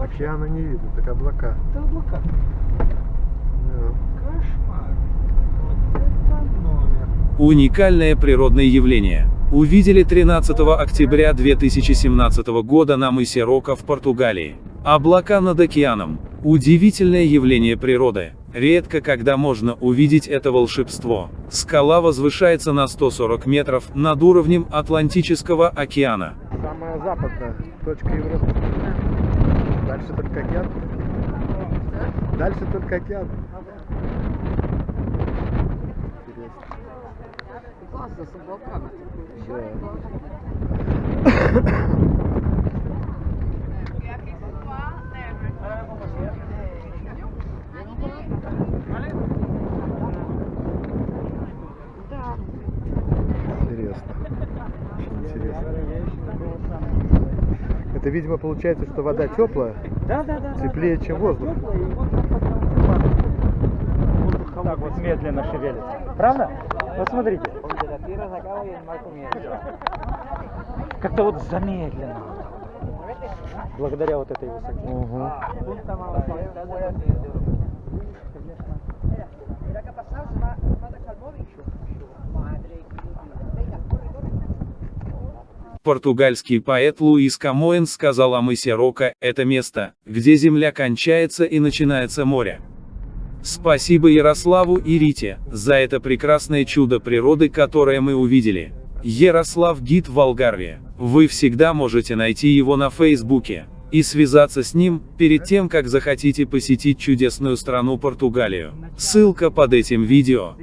Океана не видно, так облака. Это облака. Да. Кошмар. Вот это номер. Уникальное природное явление. Увидели 13 октября 2017 года на мысе Рока в Португалии. Облака над океаном. Удивительное явление природы. Редко когда можно увидеть это волшебство. Скала возвышается на 140 метров над уровнем Атлантического океана. Самая западная точка Европы. Дальше только океан. Дальше только океан. Интересно. Классно с облаками. Да. Интересно. Очень интересно. Это, видимо, получается, что вода теплая, Да, да, да. теплее, чем воздух. Так вот медленно шевелится. Правда? Посмотрите. Как-то вот замедленно. Благодаря вот этой высоте. Угу. Португальский поэт Луис Камоэн сказал о мысе Рока, это место, где земля кончается и начинается море. Спасибо Ярославу и Рите, за это прекрасное чудо природы, которое мы увидели. Ярослав Гид в Алгарве. Вы всегда можете найти его на Фейсбуке и связаться с ним, перед тем как захотите посетить чудесную страну Португалию. Ссылка под этим видео.